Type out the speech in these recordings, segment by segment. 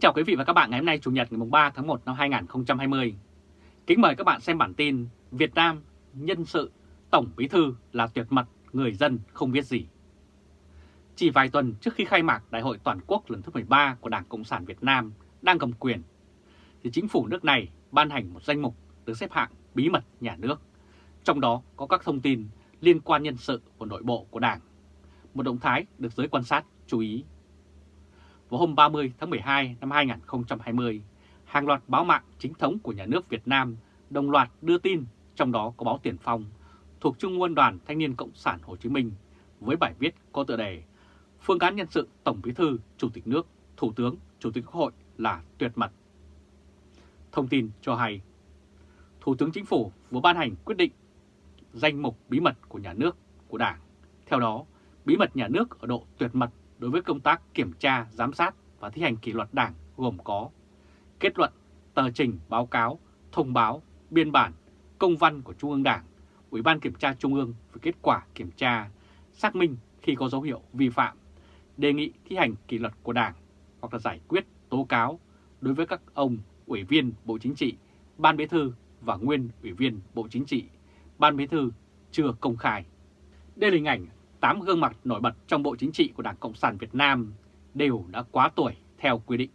Kính chào quý vị và các bạn ngày hôm nay Chủ nhật ngày 3 tháng 1 năm 2020. Kính mời các bạn xem bản tin Việt Nam nhân sự Tổng Bí Thư là tuyệt mật, người dân không biết gì. Chỉ vài tuần trước khi khai mạc Đại hội Toàn quốc lần thứ 13 của Đảng Cộng sản Việt Nam đang cầm quyền, thì chính phủ nước này ban hành một danh mục được xếp hạng bí mật nhà nước, trong đó có các thông tin liên quan nhân sự của nội bộ của Đảng. Một động thái được giới quan sát chú ý vào hôm 30 tháng 12 năm 2020, hàng loạt báo mạng chính thống của nhà nước Việt Nam đồng loạt đưa tin, trong đó có báo Tiền Phong, thuộc Trung ương Đoàn Thanh niên Cộng sản Hồ Chí Minh, với bài viết có tựa đề Phương án nhân sự Tổng Bí thư, Chủ tịch nước, Thủ tướng, Chủ tịch Quốc hội là tuyệt mật. Thông tin cho hay, Thủ tướng Chính phủ vừa ban hành quyết định danh mục bí mật của nhà nước của Đảng. Theo đó, bí mật nhà nước ở độ tuyệt mật đối với công tác kiểm tra, giám sát và thi hành kỷ luật đảng gồm có kết luận, tờ trình, báo cáo, thông báo, biên bản, công văn của Trung ương Đảng, Ủy ban Kiểm tra Trung ương về kết quả kiểm tra, xác minh khi có dấu hiệu vi phạm, đề nghị thi hành kỷ luật của Đảng hoặc là giải quyết tố cáo đối với các ông Ủy viên Bộ Chính trị, Ban Bí thư và nguyên Ủy viên Bộ Chính trị, Ban Bí thư chưa công khai. Đây là hình ảnh 8 gương mặt nổi bật trong Bộ Chính trị của Đảng Cộng sản Việt Nam đều đã quá tuổi theo quy định.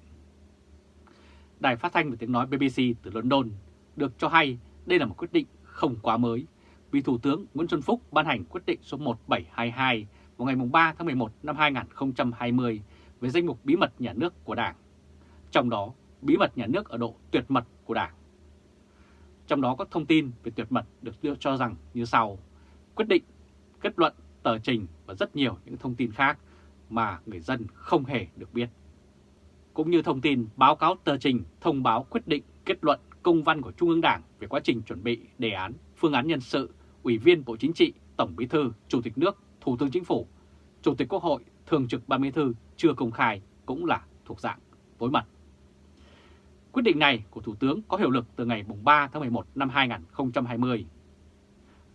Đài phát thanh và tiếng nói BBC từ London được cho hay đây là một quyết định không quá mới vì Thủ tướng Nguyễn Xuân Phúc ban hành quyết định số 1722 vào ngày 3 tháng 11 năm 2020 về danh mục bí mật nhà nước của Đảng. Trong đó, bí mật nhà nước ở độ tuyệt mật của Đảng. Trong đó các thông tin về tuyệt mật được đưa cho rằng như sau. Quyết định, kết luận tờ trình và rất nhiều những thông tin khác mà người dân không hề được biết. Cũng như thông tin báo cáo tờ trình, thông báo quyết định, kết luận công văn của Trung ương Đảng về quá trình chuẩn bị đề án, phương án nhân sự, Ủy viên Bộ Chính trị, Tổng Bí thư, Chủ tịch nước, Thủ tướng Chính phủ, Chủ tịch Quốc hội, Thường trực Ban Bí thư chưa công khai cũng là thuộc dạng tối mật. Quyết định này của Thủ tướng có hiệu lực từ ngày 3 tháng 11 năm 2020.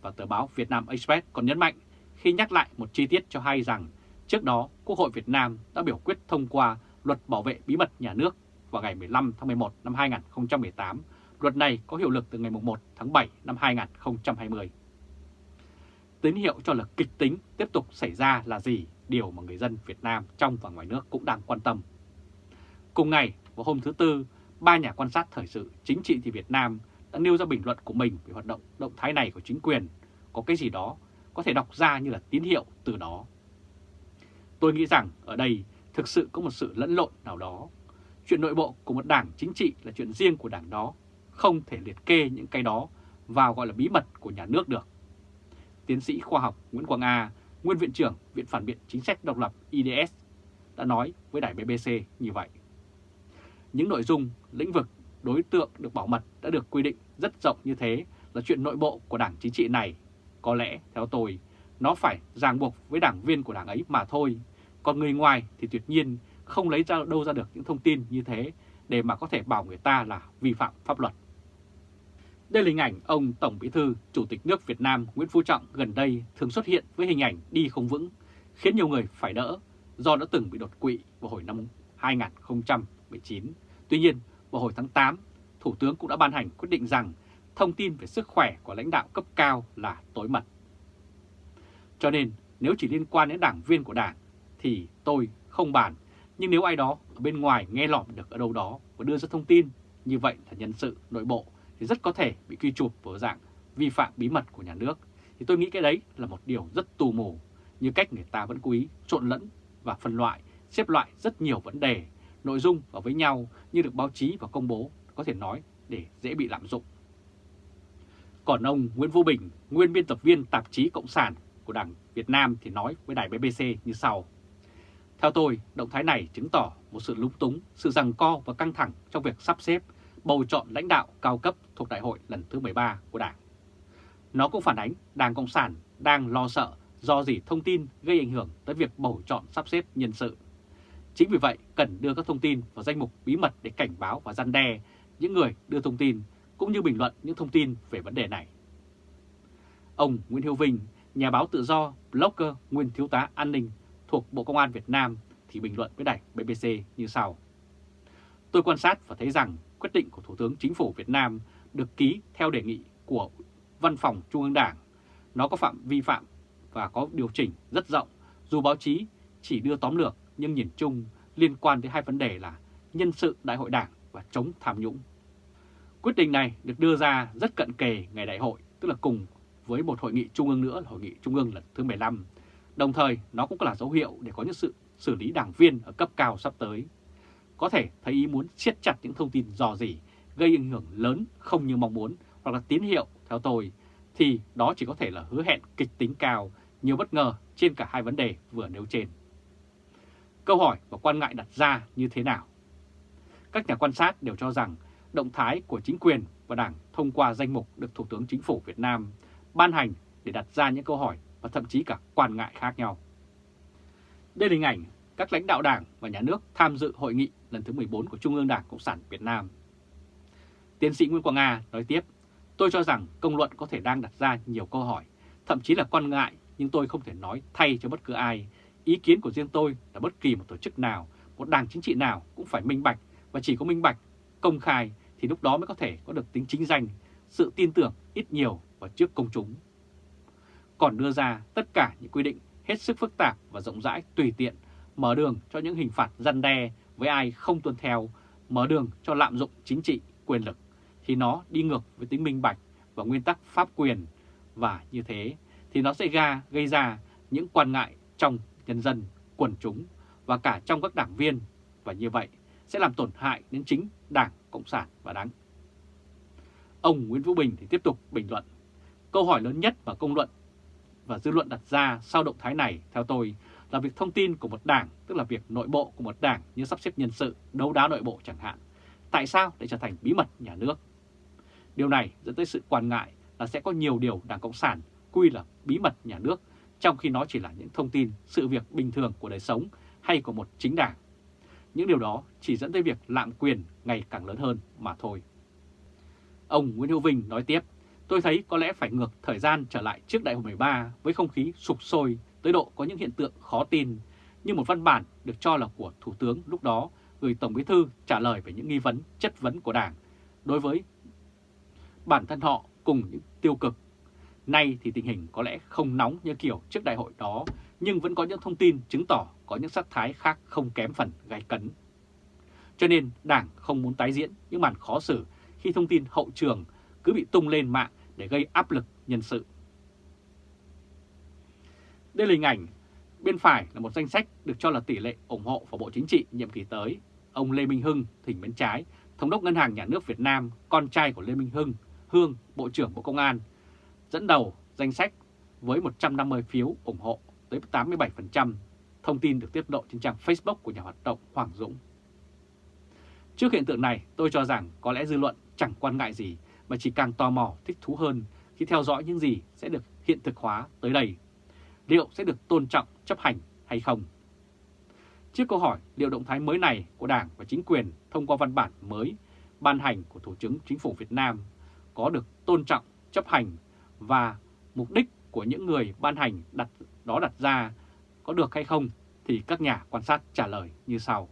Và tờ báo Việt Nam Express còn nhấn mạnh khi nhắc lại một chi tiết cho hay rằng trước đó Quốc hội Việt Nam đã biểu quyết thông qua luật bảo vệ bí mật nhà nước vào ngày 15 tháng 11 năm 2018. Luật này có hiệu lực từ ngày 1 tháng 7 năm 2020. Tín hiệu cho lực kịch tính tiếp tục xảy ra là gì? Điều mà người dân Việt Nam trong và ngoài nước cũng đang quan tâm. Cùng ngày, vào hôm thứ Tư, ba nhà quan sát thời sự chính trị thì Việt Nam đã nêu ra bình luận của mình về hoạt động động thái này của chính quyền. Có cái gì đó có thể đọc ra như là tín hiệu từ đó. Tôi nghĩ rằng ở đây thực sự có một sự lẫn lộn nào đó. Chuyện nội bộ của một đảng chính trị là chuyện riêng của đảng đó, không thể liệt kê những cái đó vào gọi là bí mật của nhà nước được. Tiến sĩ khoa học Nguyễn Quang A, nguyên viện trưởng Viện Phản biện Chính sách Độc lập IDS, đã nói với đài BBC như vậy. Những nội dung, lĩnh vực, đối tượng được bảo mật đã được quy định rất rộng như thế là chuyện nội bộ của đảng chính trị này có lẽ, theo tôi, nó phải ràng buộc với đảng viên của đảng ấy mà thôi. Còn người ngoài thì tuyệt nhiên không lấy ra đâu ra được những thông tin như thế để mà có thể bảo người ta là vi phạm pháp luật. Đây là hình ảnh ông Tổng Bí thư Chủ tịch nước Việt Nam Nguyễn Phú Trọng gần đây thường xuất hiện với hình ảnh đi không vững, khiến nhiều người phải đỡ do đã từng bị đột quỵ vào hồi năm 2019. Tuy nhiên, vào hồi tháng 8, Thủ tướng cũng đã ban hành quyết định rằng thông tin về sức khỏe của lãnh đạo cấp cao là tối mật. Cho nên nếu chỉ liên quan đến đảng viên của đảng thì tôi không bàn, nhưng nếu ai đó ở bên ngoài nghe lỏm được ở đâu đó và đưa ra thông tin như vậy là nhân sự nội bộ thì rất có thể bị quy chụp vào dạng vi phạm bí mật của nhà nước. Thì tôi nghĩ cái đấy là một điều rất tù mù, như cách người ta vẫn cố ý trộn lẫn và phân loại, xếp loại rất nhiều vấn đề, nội dung vào với nhau như được báo chí và công bố có thể nói để dễ bị lạm dụng. Còn ông Nguyễn Vũ Bình, nguyên biên tập viên tạp chí Cộng sản của Đảng Việt Nam thì nói với đài BBC như sau. Theo tôi, động thái này chứng tỏ một sự lúng túng, sự rằng co và căng thẳng trong việc sắp xếp, bầu chọn lãnh đạo cao cấp thuộc đại hội lần thứ 13 của Đảng. Nó cũng phản ánh Đảng Cộng sản đang lo sợ do gì thông tin gây ảnh hưởng tới việc bầu chọn sắp xếp nhân sự. Chính vì vậy, cần đưa các thông tin vào danh mục bí mật để cảnh báo và gian đe những người đưa thông tin cũng như bình luận những thông tin về vấn đề này. Ông Nguyễn Hiếu Vinh, nhà báo tự do, blogger, nguyên thiếu tá an ninh thuộc Bộ Công an Việt Nam thì bình luận với đài BBC như sau. Tôi quan sát và thấy rằng quyết định của Thủ tướng Chính phủ Việt Nam được ký theo đề nghị của Văn phòng Trung ương Đảng. Nó có phạm vi phạm và có điều chỉnh rất rộng, dù báo chí chỉ đưa tóm lược nhưng nhìn chung liên quan tới hai vấn đề là nhân sự đại hội đảng và chống tham nhũng. Quyết định này được đưa ra rất cận kề ngày đại hội, tức là cùng với một hội nghị trung ương nữa là hội nghị trung ương lần thứ 15. Đồng thời nó cũng là dấu hiệu để có những sự xử lý đảng viên ở cấp cao sắp tới. Có thể thấy ý muốn siết chặt những thông tin dò dỉ, gây ảnh hưởng lớn không như mong muốn hoặc là tín hiệu theo tôi, thì đó chỉ có thể là hứa hẹn kịch tính cao, nhiều bất ngờ trên cả hai vấn đề vừa nêu trên. Câu hỏi và quan ngại đặt ra như thế nào? Các nhà quan sát đều cho rằng động thái của chính quyền và Đảng thông qua danh mục được Thủ tướng Chính phủ Việt Nam ban hành để đặt ra những câu hỏi và thậm chí cả quan ngại khác nhau. Đây là hình ảnh các lãnh đạo Đảng và Nhà nước tham dự hội nghị lần thứ 14 của Trung ương Đảng Cộng sản Việt Nam. Tiến sĩ Nguyễn Quang Nga nói tiếp, tôi cho rằng công luận có thể đang đặt ra nhiều câu hỏi, thậm chí là quan ngại nhưng tôi không thể nói thay cho bất cứ ai. Ý kiến của riêng tôi là bất kỳ một tổ chức nào, một đảng chính trị nào cũng phải minh bạch và chỉ có minh bạch, công khai thì lúc đó mới có thể có được tính chính danh, sự tin tưởng ít nhiều và trước công chúng. Còn đưa ra tất cả những quy định hết sức phức tạp và rộng rãi tùy tiện, mở đường cho những hình phạt răn đe với ai không tuân theo, mở đường cho lạm dụng chính trị, quyền lực, thì nó đi ngược với tính minh bạch và nguyên tắc pháp quyền. Và như thế thì nó sẽ ra gây ra những quan ngại trong nhân dân, quần chúng và cả trong các đảng viên. Và như vậy sẽ làm tổn hại đến chính Đảng Cộng sản và Đảng. Ông Nguyễn Vũ Bình thì tiếp tục bình luận. Câu hỏi lớn nhất mà công luận và dư luận đặt ra sau động thái này, theo tôi, là việc thông tin của một đảng, tức là việc nội bộ của một đảng như sắp xếp nhân sự, đấu đá nội bộ chẳng hạn. Tại sao để trở thành bí mật nhà nước? Điều này dẫn tới sự quan ngại là sẽ có nhiều điều Đảng Cộng sản quy là bí mật nhà nước, trong khi nó chỉ là những thông tin, sự việc bình thường của đời sống hay của một chính đảng. Những điều đó chỉ dẫn tới việc lạm quyền ngày càng lớn hơn mà thôi. Ông Nguyễn Hữu Vinh nói tiếp, tôi thấy có lẽ phải ngược thời gian trở lại trước đại hội 13 với không khí sụp sôi tới độ có những hiện tượng khó tin, như một văn bản được cho là của Thủ tướng lúc đó gửi Tổng Bí Thư trả lời về những nghi vấn, chất vấn của Đảng đối với bản thân họ cùng những tiêu cực. Nay thì tình hình có lẽ không nóng như kiểu trước đại hội đó, nhưng vẫn có những thông tin chứng tỏ có những sắc thái khác không kém phần gai cấn. Cho nên Đảng không muốn tái diễn những màn khó xử khi thông tin hậu trường cứ bị tung lên mạng để gây áp lực nhân sự. Đây là hình ảnh bên phải là một danh sách được cho là tỷ lệ ủng hộ vào Bộ Chính trị nhiệm kỳ tới. Ông Lê Minh Hưng, thỉnh bên trái, Thống đốc Ngân hàng Nhà nước Việt Nam, con trai của Lê Minh Hưng, Hương, Bộ trưởng Bộ Công an, dẫn đầu danh sách với 150 phiếu ủng hộ tới 87%. Thông tin được tiết lộ trên trang Facebook của nhà hoạt động Hoàng Dũng. Trước hiện tượng này, tôi cho rằng có lẽ dư luận chẳng quan ngại gì mà chỉ càng tò mò thích thú hơn khi theo dõi những gì sẽ được hiện thực hóa tới đây. Liệu sẽ được tôn trọng, chấp hành hay không? Trước câu hỏi liệu động thái mới này của Đảng và chính quyền thông qua văn bản mới ban hành của Thủ tướng Chính phủ Việt Nam có được tôn trọng, chấp hành và mục đích của những người ban hành đặt đó đặt ra có được hay không thì các nhà quan sát trả lời như sau.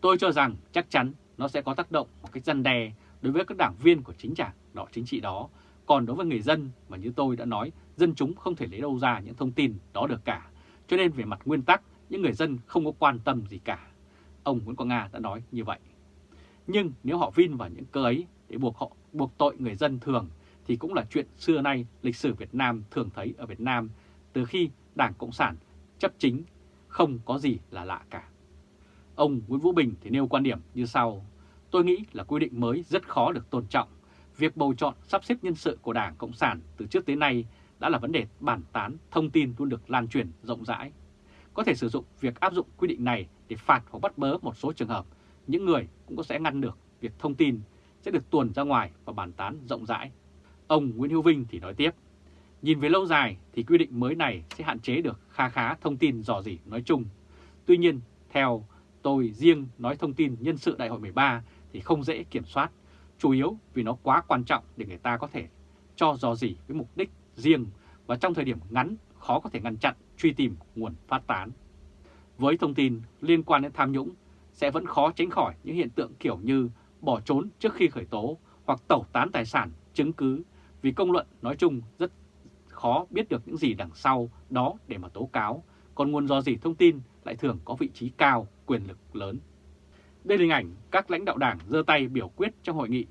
Tôi cho rằng chắc chắn nó sẽ có tác động một cách răn đe đối với các đảng viên của chính đảng đó chính trị đó. Còn đối với người dân mà như tôi đã nói, dân chúng không thể lấy đâu ra những thông tin đó được cả. Cho nên về mặt nguyên tắc, những người dân không có quan tâm gì cả. Ông Nguyễn Quang Nga đã nói như vậy. Nhưng nếu họ vin vào những cơ ấy để buộc họ buộc tội người dân thường thì cũng là chuyện xưa nay lịch sử Việt Nam thường thấy ở Việt Nam từ khi Đảng Cộng sản chấp chính không có gì là lạ cả. Ông Nguyễn Vũ Bình thì nêu quan điểm như sau. Tôi nghĩ là quy định mới rất khó được tôn trọng. Việc bầu chọn sắp xếp nhân sự của Đảng Cộng sản từ trước tới nay đã là vấn đề bản tán, thông tin luôn được lan truyền rộng rãi. Có thể sử dụng việc áp dụng quy định này để phạt hoặc bắt bớ một số trường hợp. Những người cũng có sẽ ngăn được việc thông tin sẽ được tuồn ra ngoài và bàn tán rộng rãi. Ông Nguyễn Hữu Vinh thì nói tiếp, nhìn về lâu dài thì quy định mới này sẽ hạn chế được kha khá thông tin dò dỉ nói chung. Tuy nhiên, theo tôi riêng nói thông tin nhân sự đại hội 13 thì không dễ kiểm soát, chủ yếu vì nó quá quan trọng để người ta có thể cho dò dỉ với mục đích riêng và trong thời điểm ngắn khó có thể ngăn chặn truy tìm nguồn phát tán. Với thông tin liên quan đến tham nhũng, sẽ vẫn khó tránh khỏi những hiện tượng kiểu như bỏ trốn trước khi khởi tố hoặc tẩu tán tài sản, chứng cứ vì công luận nói chung rất khó biết được những gì đằng sau đó để mà tố cáo, còn nguồn do gì thông tin lại thường có vị trí cao, quyền lực lớn. Đây là hình ảnh các lãnh đạo đảng giơ tay biểu quyết trong hội nghị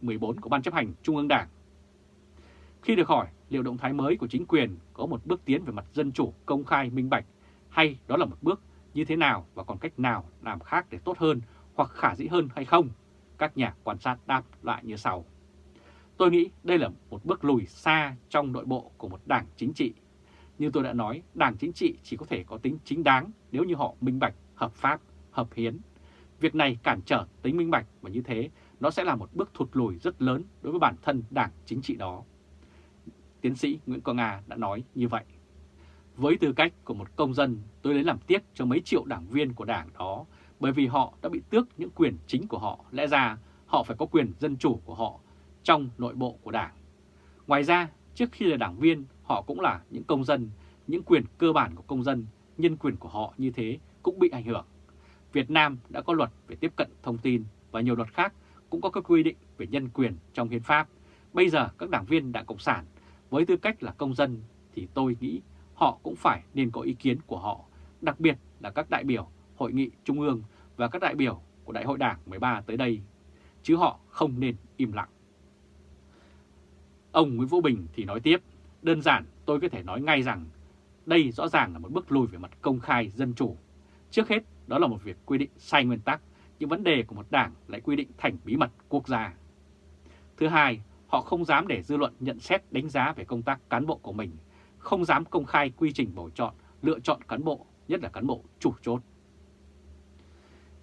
14 của Ban chấp hành Trung ương Đảng. Khi được hỏi liệu động thái mới của chính quyền có một bước tiến về mặt dân chủ, công khai, minh bạch hay đó là một bước như thế nào và còn cách nào làm khác để tốt hơn hoặc khả dĩ hơn hay không, các nhà quan sát đáp lại như sau. Tôi nghĩ đây là một bước lùi xa trong nội bộ của một đảng chính trị. Như tôi đã nói, đảng chính trị chỉ có thể có tính chính đáng nếu như họ minh bạch, hợp pháp, hợp hiến. Việc này cản trở tính minh bạch và như thế nó sẽ là một bước thụt lùi rất lớn đối với bản thân đảng chính trị đó. Tiến sĩ Nguyễn Quang Nga đã nói như vậy. Với tư cách của một công dân, tôi lấy làm tiếc cho mấy triệu đảng viên của đảng đó bởi vì họ đã bị tước những quyền chính của họ. Lẽ ra họ phải có quyền dân chủ của họ trong nội bộ của đảng. Ngoài ra, trước khi là đảng viên, họ cũng là những công dân, những quyền cơ bản của công dân, nhân quyền của họ như thế cũng bị ảnh hưởng. Việt Nam đã có luật về tiếp cận thông tin và nhiều luật khác cũng có các quy định về nhân quyền trong hiến pháp. Bây giờ các đảng viên Đảng Cộng sản với tư cách là công dân thì tôi nghĩ họ cũng phải nên có ý kiến của họ, đặc biệt là các đại biểu Hội nghị Trung ương và các đại biểu của Đại hội Đảng 13 tới đây, chứ họ không nên im lặng. Ông Nguyễn Vũ Bình thì nói tiếp, đơn giản tôi có thể nói ngay rằng đây rõ ràng là một bước lùi về mặt công khai dân chủ. Trước hết, đó là một việc quy định sai nguyên tắc, những vấn đề của một đảng lại quy định thành bí mật quốc gia. Thứ hai, họ không dám để dư luận nhận xét đánh giá về công tác cán bộ của mình, không dám công khai quy trình bầu chọn, lựa chọn cán bộ, nhất là cán bộ chủ chốt.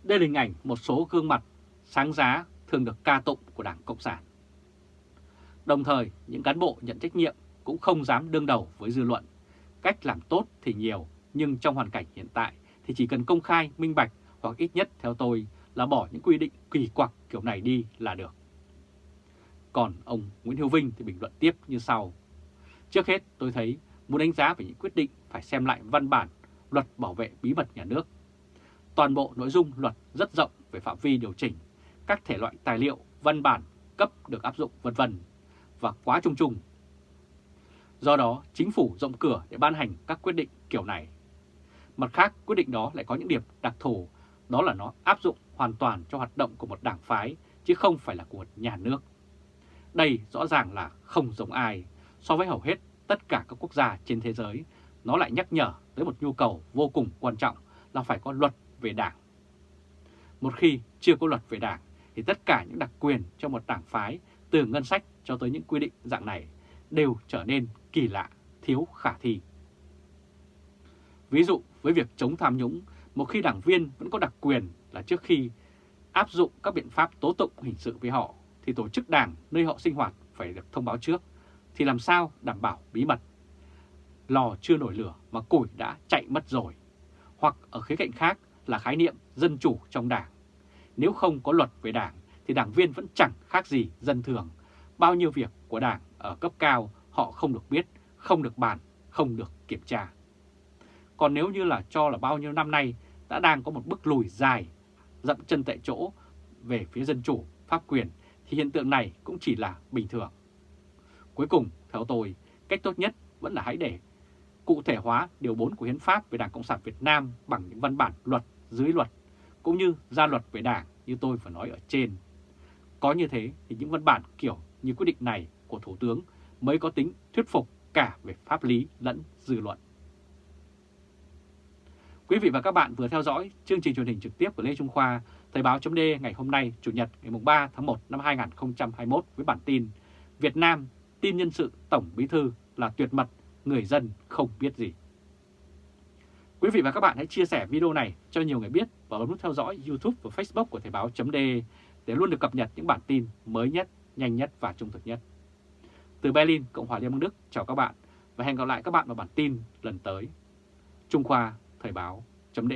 Đây là hình ảnh một số gương mặt sáng giá thường được ca tụng của Đảng Cộng sản. Đồng thời, những cán bộ nhận trách nhiệm cũng không dám đương đầu với dư luận. Cách làm tốt thì nhiều, nhưng trong hoàn cảnh hiện tại thì chỉ cần công khai, minh bạch hoặc ít nhất theo tôi là bỏ những quy định kỳ quặc kiểu này đi là được. Còn ông Nguyễn Hữu Vinh thì bình luận tiếp như sau. Trước hết tôi thấy muốn đánh giá về những quyết định phải xem lại văn bản luật bảo vệ bí mật nhà nước. Toàn bộ nội dung luật rất rộng về phạm vi điều chỉnh, các thể loại tài liệu, văn bản cấp được áp dụng vân vân và quá trung trung. Do đó, chính phủ rộng cửa để ban hành các quyết định kiểu này. Mặt khác, quyết định đó lại có những điểm đặc thù, đó là nó áp dụng hoàn toàn cho hoạt động của một đảng phái, chứ không phải là của nhà nước. Đây rõ ràng là không giống ai. So với hầu hết tất cả các quốc gia trên thế giới, nó lại nhắc nhở tới một nhu cầu vô cùng quan trọng là phải có luật về đảng. Một khi chưa có luật về đảng, thì tất cả những đặc quyền cho một đảng phái từ ngân sách cho tới những quy định dạng này đều trở nên kỳ lạ, thiếu khả thi. Ví dụ với việc chống tham nhũng, một khi đảng viên vẫn có đặc quyền là trước khi áp dụng các biện pháp tố tụng hình sự với họ thì tổ chức đảng nơi họ sinh hoạt phải được thông báo trước, thì làm sao đảm bảo bí mật. Lò chưa nổi lửa mà củi đã chạy mất rồi. Hoặc ở khía cạnh khác là khái niệm dân chủ trong đảng. Nếu không có luật về đảng thì đảng viên vẫn chẳng khác gì dân thường. Bao nhiêu việc của đảng ở cấp cao họ không được biết, không được bàn, không được kiểm tra. Còn nếu như là cho là bao nhiêu năm nay đã đang có một bước lùi dài, dậm chân tại chỗ về phía dân chủ, pháp quyền thì hiện tượng này cũng chỉ là bình thường. Cuối cùng, theo tôi, cách tốt nhất vẫn là hãy để cụ thể hóa Điều 4 của Hiến pháp về Đảng Cộng sản Việt Nam bằng những văn bản luật dưới luật, cũng như ra luật về Đảng như tôi vừa nói ở trên. Có như thế thì những văn bản kiểu như quyết định này của Thủ tướng mới có tính thuyết phục cả về pháp lý lẫn dư luận. Quý vị và các bạn vừa theo dõi chương trình truyền hình trực tiếp của Lê Trung Khoa, Thời báo chấm ngày hôm nay, Chủ nhật ngày 3 tháng 1 năm 2021 với bản tin Việt Nam tin nhân sự Tổng Bí Thư là tuyệt mật, người dân không biết gì. Quý vị và các bạn hãy chia sẻ video này cho nhiều người biết và bấm nút theo dõi YouTube và Facebook của Thời báo chấm để để luôn được cập nhật những bản tin mới nhất, nhanh nhất và trung thực nhất. Từ Berlin, Cộng hòa Liên bang Đức, chào các bạn và hẹn gặp lại các bạn vào bản tin lần tới. Trung Khoa Thời báo chấm